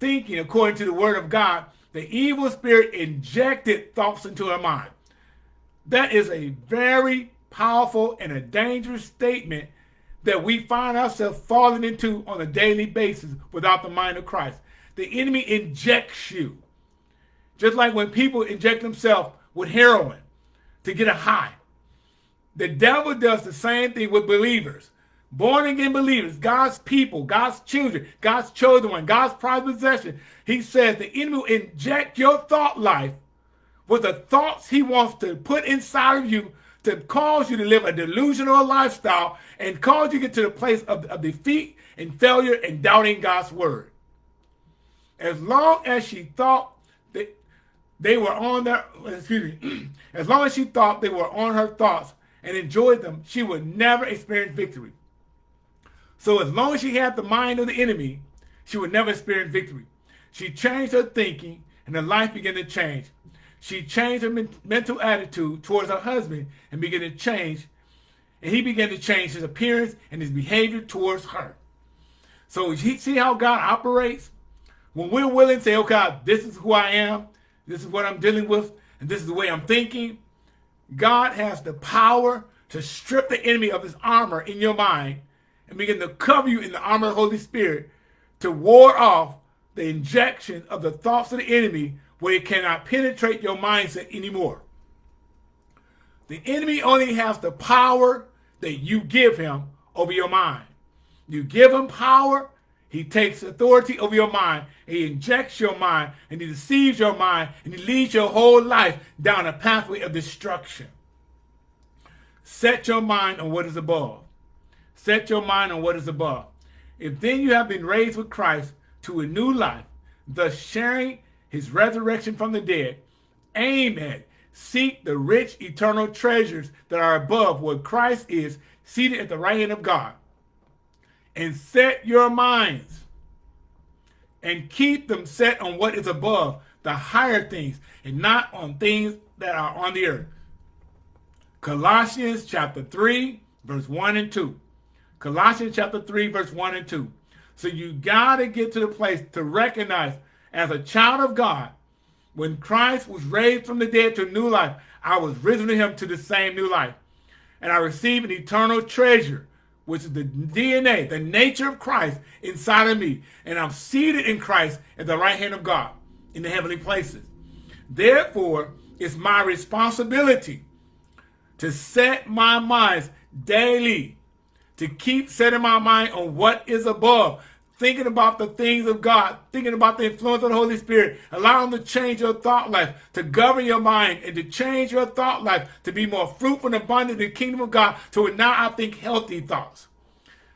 thinking according to the word of God, the evil spirit injected thoughts into her mind. That is a very powerful and a dangerous statement that we find ourselves falling into on a daily basis without the mind of Christ. The enemy injects you. Just like when people inject themselves with heroin to get a high. The devil does the same thing with believers. Born again believers, God's people, God's children, God's chosen one, God's prized possession. He says the enemy will inject your thought life with the thoughts he wants to put inside of you to cause you to live a delusional lifestyle and cause you to get to the place of, of defeat and failure and doubting God's word. As long as she thought that they were on their, excuse me, as long as she thought they were on her thoughts and enjoyed them, she would never experience victory. So as long as she had the mind of the enemy, she would never experience victory. She changed her thinking and her life began to change. She changed her men mental attitude towards her husband and began to change. And he began to change his appearance and his behavior towards her. So see how God operates? When we're willing to say, okay, this is who I am, this is what I'm dealing with, and this is the way I'm thinking, God has the power to strip the enemy of his armor in your mind and begin to cover you in the armor of the Holy Spirit to ward off the injection of the thoughts of the enemy where it cannot penetrate your mindset anymore. The enemy only has the power that you give him over your mind. You give him power, he takes authority over your mind, he injects your mind, and he deceives your mind, and he leads your whole life down a pathway of destruction. Set your mind on what is above. Set your mind on what is above. If then you have been raised with Christ to a new life, thus sharing his resurrection from the dead, aim at, seek the rich eternal treasures that are above where Christ is seated at the right hand of God. And set your minds and keep them set on what is above, the higher things, and not on things that are on the earth. Colossians chapter 3, verse 1 and 2. Colossians chapter 3, verse 1 and 2. So you got to get to the place to recognize as a child of God, when Christ was raised from the dead to new life, I was risen to him to the same new life. And I received an eternal treasure, which is the DNA, the nature of Christ inside of me. And I'm seated in Christ at the right hand of God in the heavenly places. Therefore, it's my responsibility to set my minds daily, to keep setting my mind on what is above, thinking about the things of God, thinking about the influence of the Holy Spirit, allowing to change your thought life, to govern your mind, and to change your thought life to be more fruitful and abundant in the kingdom of God, to now I think healthy thoughts.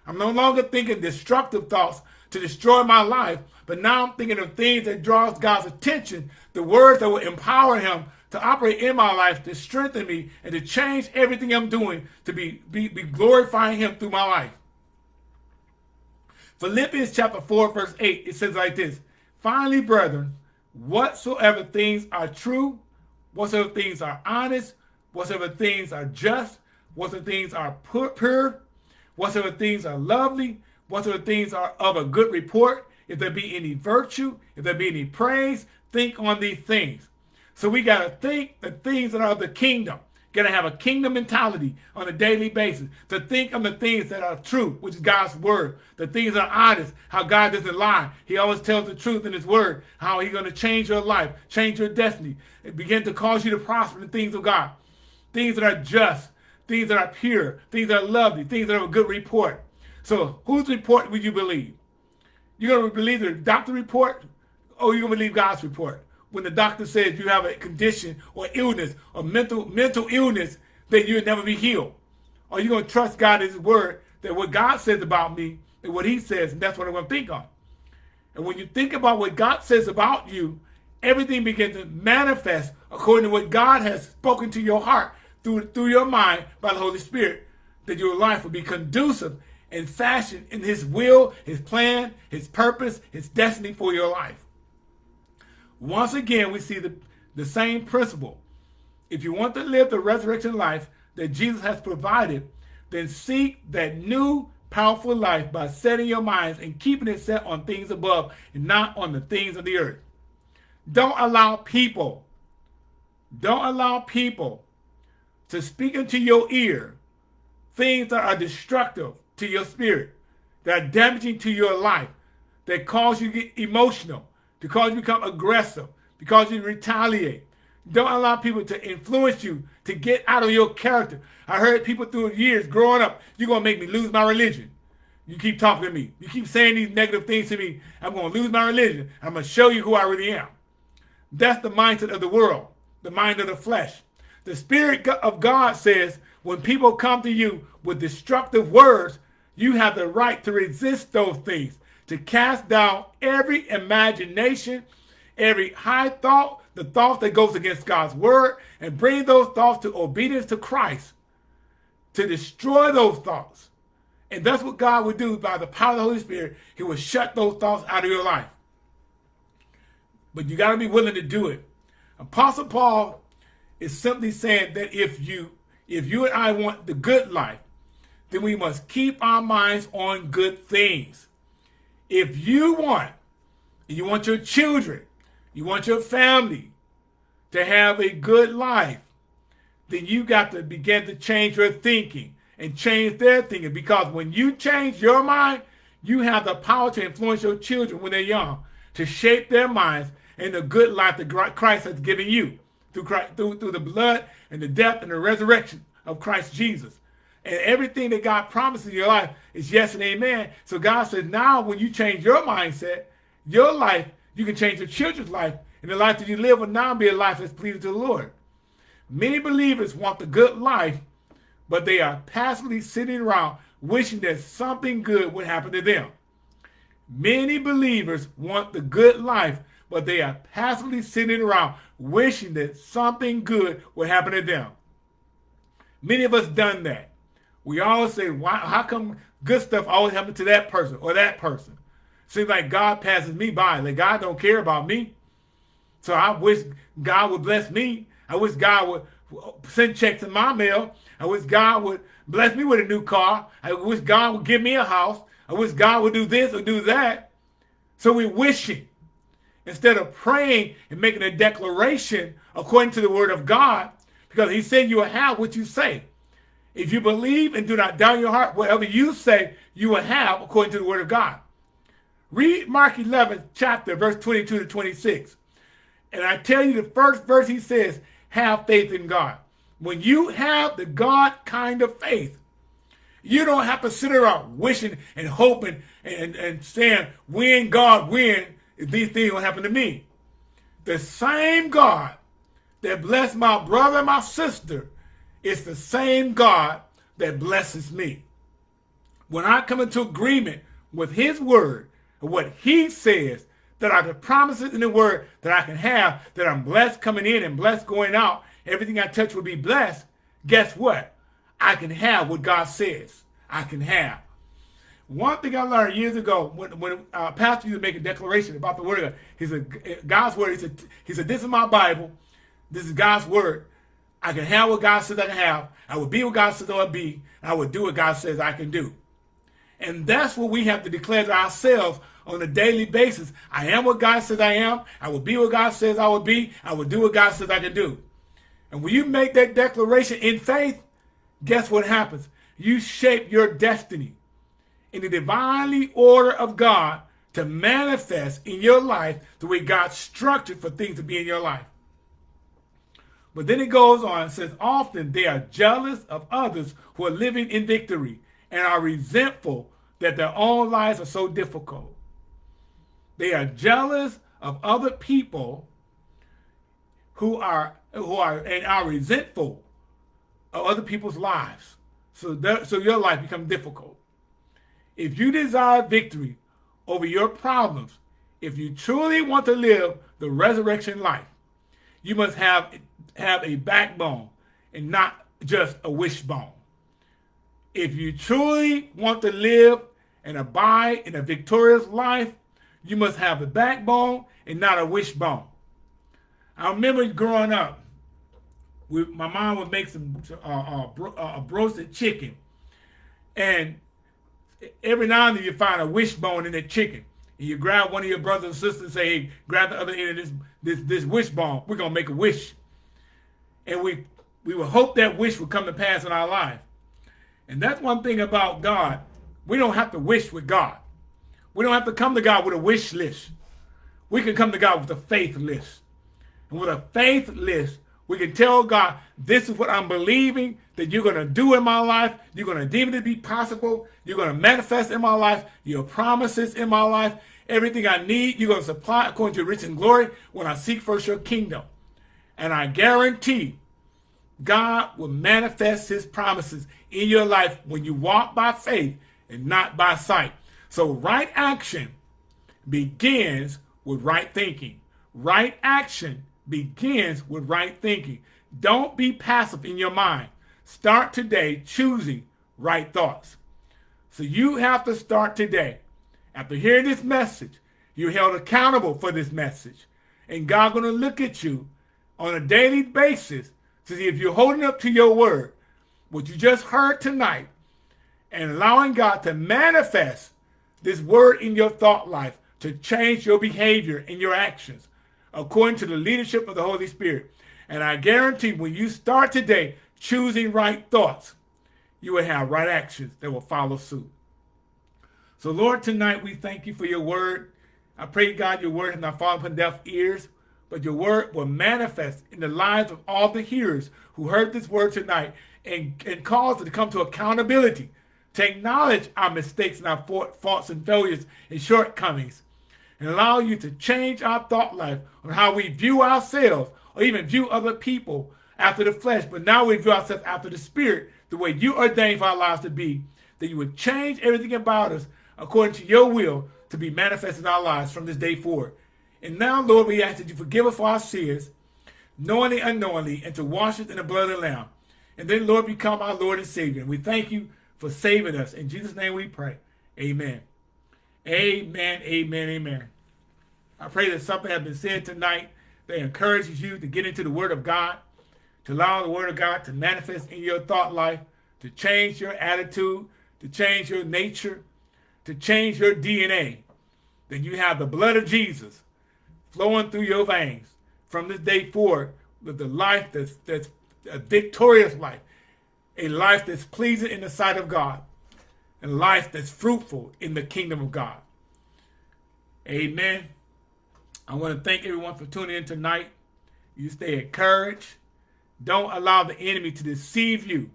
I'm no longer thinking destructive thoughts to destroy my life, but now I'm thinking of things that draws God's attention, the words that will empower him to operate in my life, to strengthen me, and to change everything I'm doing to be, be, be glorifying him through my life. Philippians chapter 4, verse 8, it says like this, Finally, brethren, whatsoever things are true, whatsoever things are honest, whatsoever things are just, whatsoever things are pure, whatsoever things are lovely, whatsoever things are of a good report, if there be any virtue, if there be any praise, think on these things. So we got to think the things that are of the kingdom. Got to have a kingdom mentality on a daily basis to think on the things that are true, which is God's word. The things that are honest, how God doesn't lie. He always tells the truth in his word, how he's going to change your life, change your destiny, and begin to cause you to prosper in things of God. Things that are just, things that are pure, things that are lovely, things that have a good report. So whose report would you believe? You're going to believe the doctor report or you're going to believe God's report? When the doctor says you have a condition or illness or mental mental illness, then you'll never be healed. Are you going to trust God His word that what God says about me and what he says, and that's what I'm going to think on. And when you think about what God says about you, everything begins to manifest according to what God has spoken to your heart through, through your mind by the Holy Spirit, that your life will be conducive and fashioned in his will, his plan, his purpose, his destiny for your life. Once again, we see the, the same principle. If you want to live the resurrection life that Jesus has provided, then seek that new powerful life by setting your minds and keeping it set on things above and not on the things of the earth. Don't allow people, don't allow people to speak into your ear things that are destructive to your spirit, that are damaging to your life, that cause you to get emotional, because you become aggressive, because you retaliate. Don't allow people to influence you to get out of your character. I heard people through years growing up, you're going to make me lose my religion. You keep talking to me. You keep saying these negative things to me. I'm going to lose my religion. I'm going to show you who I really am. That's the mindset of the world, the mind of the flesh. The Spirit of God says when people come to you with destructive words, you have the right to resist those things to cast down every imagination, every high thought, the thought that goes against God's word, and bring those thoughts to obedience to Christ, to destroy those thoughts. And that's what God would do by the power of the Holy Spirit. He would shut those thoughts out of your life. But you got to be willing to do it. Apostle Paul is simply saying that if you if you and I want the good life, then we must keep our minds on good things. If you want, you want your children, you want your family to have a good life, then you got to begin to change your thinking and change their thinking. Because when you change your mind, you have the power to influence your children when they're young, to shape their minds in the good life that Christ has given you through, Christ, through, through the blood and the death and the resurrection of Christ Jesus. And everything that God promises in your life is yes and amen. So God says now when you change your mindset, your life, you can change your children's life. And the life that you live will now be a life that's pleasing to the Lord. Many believers want the good life, but they are passively sitting around wishing that something good would happen to them. Many believers want the good life, but they are passively sitting around wishing that something good would happen to them. Many of us done that. We always say, why, how come good stuff always happens to that person or that person? Seems like God passes me by. Like God don't care about me. So I wish God would bless me. I wish God would send checks in my mail. I wish God would bless me with a new car. I wish God would give me a house. I wish God would do this or do that. So we're wishing instead of praying and making a declaration according to the word of God, because he said you will have what you say. If you believe and do not doubt your heart, whatever you say, you will have according to the word of God. Read Mark 11, chapter, verse 22 to 26. And I tell you, the first verse he says, have faith in God. When you have the God kind of faith, you don't have to sit around wishing and hoping and, and saying, when God, when these things will happen to me. The same God that blessed my brother and my sister it's the same God that blesses me. When I come into agreement with his word, and what he says, that are the promises in the word that I can have, that I'm blessed coming in and blessed going out, everything I touch will be blessed, guess what? I can have what God says I can have. One thing I learned years ago when, when uh, pastor used to make a declaration about the word of God, he said, God's word, he said, he said, this is my Bible. This is God's word. I can have what God says I can have. I will be what God says I will be. I will do what God says I can do. And that's what we have to declare to ourselves on a daily basis. I am what God says I am. I will be what God says I will be. I will do what God says I can do. And when you make that declaration in faith, guess what happens? You shape your destiny in the divinely order of God to manifest in your life the way God structured for things to be in your life. But then it goes on and says, often they are jealous of others who are living in victory and are resentful that their own lives are so difficult. They are jealous of other people who are who are and are resentful of other people's lives. So, that, so your life becomes difficult. If you desire victory over your problems, if you truly want to live the resurrection life, you must have, have a backbone and not just a wishbone. If you truly want to live and abide in a victorious life, you must have a backbone and not a wishbone. I remember growing up, we, my mom would make some uh, uh, bro, uh, roasted chicken, and every now and then you find a wishbone in that chicken. And you grab one of your brothers and sisters and say, hey, grab the other end of this, this, this wishbone. We're going to make a wish. And we, we would hope that wish would come to pass in our life. And that's one thing about God. We don't have to wish with God. We don't have to come to God with a wish list. We can come to God with a faith list. And with a faith list, we can tell God, this is what I'm believing that you're going to do in my life. You're going to deem it to be possible. You're going to manifest in my life. Your promises in my life. Everything I need, you're going to supply according to your rich and glory when I seek first your kingdom. And I guarantee God will manifest his promises in your life when you walk by faith and not by sight. So right action begins with right thinking. Right action begins with right thinking. Don't be passive in your mind. Start today choosing right thoughts. So you have to start today. After hearing this message, you're held accountable for this message. And God's going to look at you on a daily basis to see if you're holding up to your word, what you just heard tonight, and allowing God to manifest this word in your thought life to change your behavior and your actions according to the leadership of the Holy Spirit. And I guarantee when you start today choosing right thoughts, you will have right actions that will follow suit. So Lord, tonight we thank you for your word. I pray, God, your word has not fallen upon deaf ears, but your word will manifest in the lives of all the hearers who heard this word tonight and, and cause them to come to accountability, to acknowledge our mistakes and our faults and failures and shortcomings, and allow you to change our thought life on how we view ourselves or even view other people after the flesh, but now we view ourselves after the spirit, the way you ordained for our lives to be, that you would change everything about us according to your will to be manifested in our lives from this day forward. And now, Lord, we ask that you forgive us for our sins, knowingly unknowingly, and to wash us in the blood of the Lamb. And then, Lord, become our Lord and Savior. And we thank you for saving us. In Jesus' name we pray. Amen. Amen, amen, amen. I pray that something has been said tonight that encourages you to get into the Word of God, to allow the Word of God to manifest in your thought life, to change your attitude, to change your nature, to change your DNA. That you have the blood of Jesus flowing through your veins from this day forward with the life that's, that's a victorious life, a life that's pleasing in the sight of God a life that's fruitful in the kingdom of God. Amen. I want to thank everyone for tuning in tonight. You stay encouraged. Don't allow the enemy to deceive you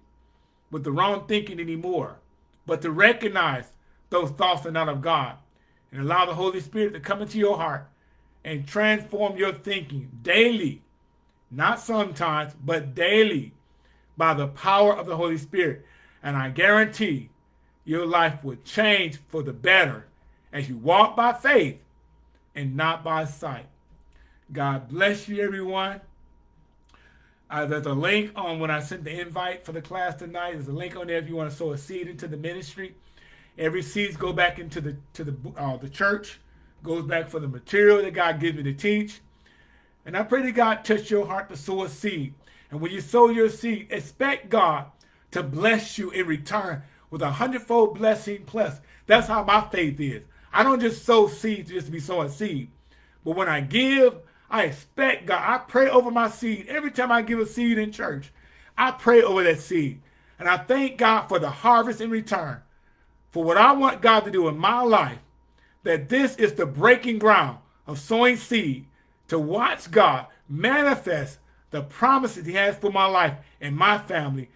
with the wrong thinking anymore, but to recognize those thoughts are not of God and allow the Holy Spirit to come into your heart and transform your thinking daily, not sometimes, but daily by the power of the Holy Spirit. And I guarantee your life will change for the better as you walk by faith and not by sight. God bless you, everyone. Uh, there's a link on when I sent the invite for the class tonight. There's a link on there if you want to sow a seed into the ministry. Every seeds go back into the to the uh, the church, goes back for the material that God gives me to teach. And I pray that God touch your heart to sow a seed. And when you sow your seed, expect God to bless you in return with a hundredfold blessing plus. That's how my faith is. I don't just sow seeds just to be sowing seed. But when I give, I expect God. I pray over my seed. Every time I give a seed in church, I pray over that seed. And I thank God for the harvest in return. For what I want God to do in my life, that this is the breaking ground of sowing seed to watch God manifest the promises he has for my life and my family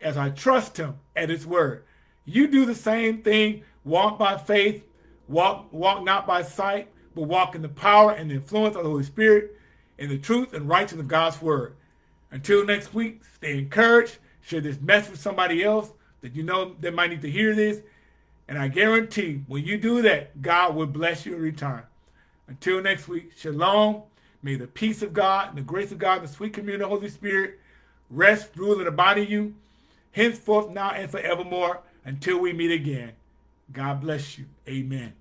as I trust him at his word. You do the same thing. Walk by faith. Walk, walk not by sight, but walk in the power and the influence of the Holy Spirit in the truth and righteousness of God's word. Until next week, stay encouraged. Share this message with somebody else that you know that might need to hear this. And I guarantee when you do that, God will bless you in return. Until next week, shalom. May the peace of God and the grace of God and the sweet communion of the Holy Spirit rest, rule, and abide in you, henceforth, now, and forevermore, until we meet again. God bless you. Amen.